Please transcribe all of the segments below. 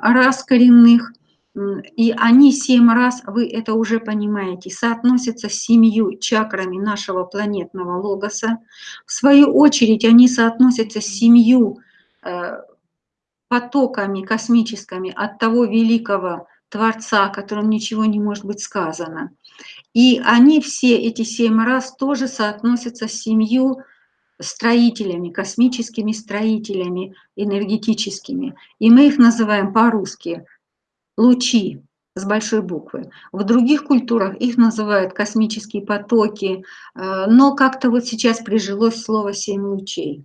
раз коренных, и они семь раз, вы это уже понимаете, соотносятся с семью чакрами нашего планетного логоса. В свою очередь они соотносятся с семью э, потоками космическими от того великого Творца, которым ничего не может быть сказано. И они все, эти семь раз, тоже соотносятся с семью строителями, космическими строителями, энергетическими. И мы их называем по-русски лучи с большой буквы. В других культурах их называют космические потоки, э, но как-то вот сейчас прижилось слово «семь лучей».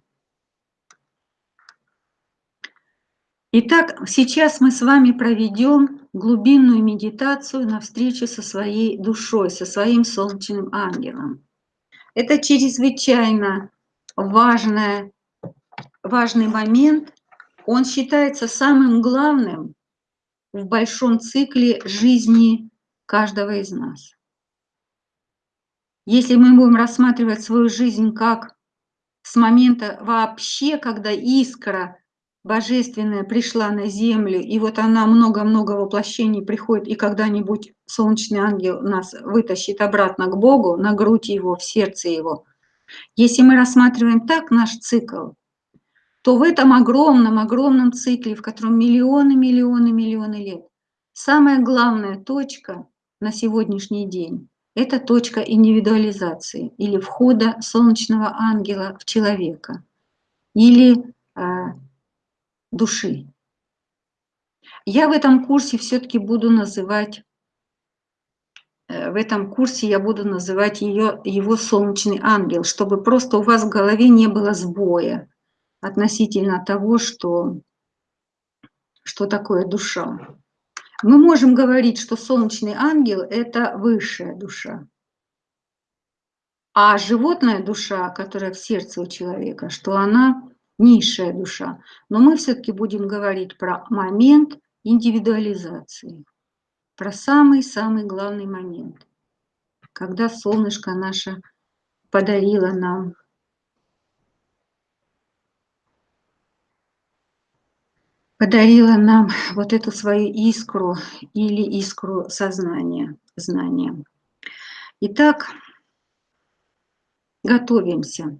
Итак, сейчас мы с вами проведем глубинную медитацию на встречу со своей душой, со своим солнечным ангелом. Это чрезвычайно важное, важный момент. Он считается самым главным в большом цикле жизни каждого из нас. Если мы будем рассматривать свою жизнь как с момента вообще, когда искра божественная пришла на землю, и вот она много-много воплощений приходит, и когда-нибудь солнечный ангел нас вытащит обратно к Богу, на грудь его, в сердце его. Если мы рассматриваем так наш цикл, то в этом огромном-огромном цикле, в котором миллионы, миллионы, миллионы лет, самая главная точка на сегодняшний день – это точка индивидуализации или входа солнечного ангела в человека, или а, души. Я в этом курсе все-таки буду называть, э, в этом курсе я буду называть ее, его солнечный ангел, чтобы просто у вас в голове не было сбоя относительно того, что, что такое душа. Мы можем говорить, что солнечный ангел – это высшая душа. А животная душа, которая в сердце у человека, что она низшая душа. Но мы все-таки будем говорить про момент индивидуализации, про самый-самый главный момент, когда солнышко наше подарило нам подарила нам вот эту свою искру или искру сознания, знания. Итак, готовимся.